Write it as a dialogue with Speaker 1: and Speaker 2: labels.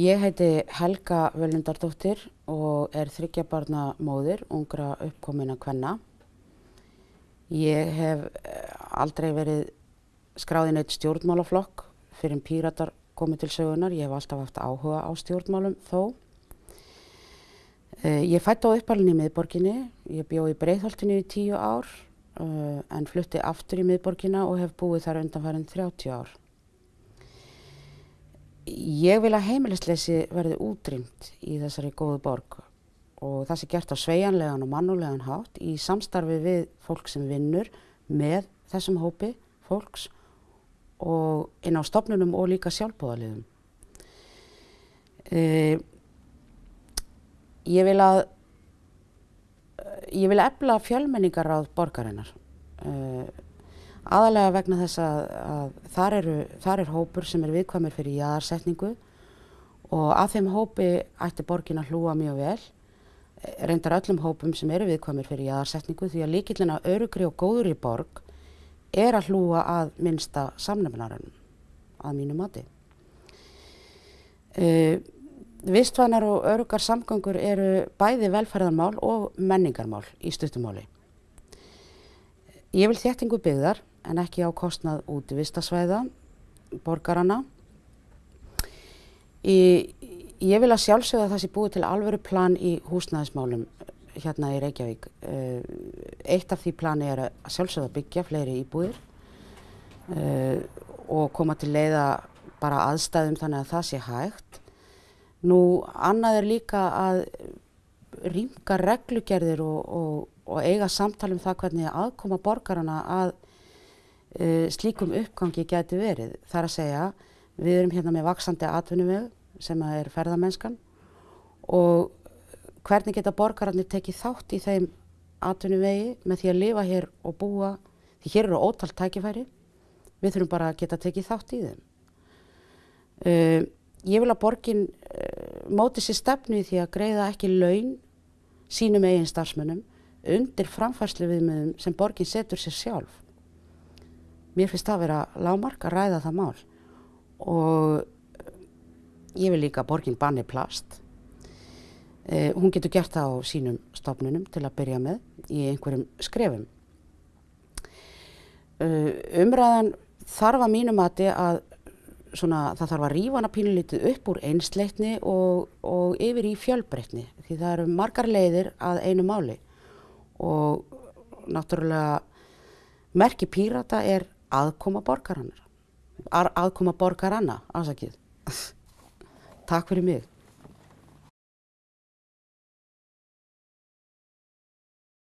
Speaker 1: Ég heiti Helga Völundardóttir og er þryggjabarna móðir, ungra uppkomina kvenna. Ég hef eh, aldrei verið skráðin eitt stjórnmálaflokk fyrir en píratar komið til sögunar. Ég hef alltaf haft áhuga á stjórnmálum þó. Eh, ég fætti á uppalinn í miðborginni. Ég bjóð í Breitholtinu í tíu ár uh, en flutti aftur í miðborginna og hef búið þar undanfærin 30 ár. Ég vil að heimilisleysi verði útrýmt í þessari góðu borg og það sé gert á sveianlegan og mannulegan hátt í samstarfi við fólk sem vinnur með þessum hópi fólks og inn á stopnunum og líka sjálfbóðaliðum. Uh, ég vil að ég vil efla fjölmenningaráð borgarinnar uh, aðalega vegna þess að, að þar, eru, þar er hópur sem er viðkvæmur fyrir jæðarsetningu og að þeim hópi ætti borgin að hlúa mjög vel reyndar öllum hópum sem eru viðkvæmur fyrir jæðarsetningu því að líkillina örugri og góður í borg er að hlúa að minnsta samnefnarinn að mínu mati. Uh, Vistvænar og örugar samgöngur eru bæði velferðarmál og menningarmál í stuttumáli. Ég vil þéttingu byggðar en ekki á kostnað út í vistasvæða, borgarana. Í, ég vil að sjálfsögða það sé búið til alvöru plan í húsnæðismálum hérna í Reykjavík. Uh, eitt af því plani er að sjálfsögða byggja fleiri íbúðir uh, og koma til leiða bara aðstæðum þannig að það sé hægt. Nú annað er líka að rýmka reglugerðir og, og, og eiga samtal um það hvernig aðkoma borgarana að slíkum uppgangi geti verið. Það er að segja við erum hérna með vaksandi atvinnumögu sem er ferðamennskan og hvernig geta borgararnir tekið þátt í þeim atvinnumegi með því að lifa hér og búa því hér eru ótalt tækifæri við þurfum bara að geta tekið þátt í þeim. Uh, ég vil að borgin uh, móti sér stefnu í því að greiða ekki laun sínum eigin starfsmönnum undir framfærslu viðmiðum sem borgin setur sér sjálf. Mér finnst það að vera lámark að ræða það mál og ég vil líka borgin banni plast. Uh, hún getur gert það á sínum stofnunum til að byrja með í einhverjum skrefum. Uh, umræðan þarf að mínum að svona, það þarf að rífa hana pínulítið upp úr einsleitni og, og yfir í fjölbreytni því það eru margar leiðir að einu máli og náttúrulega merki pírata er aðkoma borgarannar aðkoma borgaranna, afsakið. Takk fyrir mig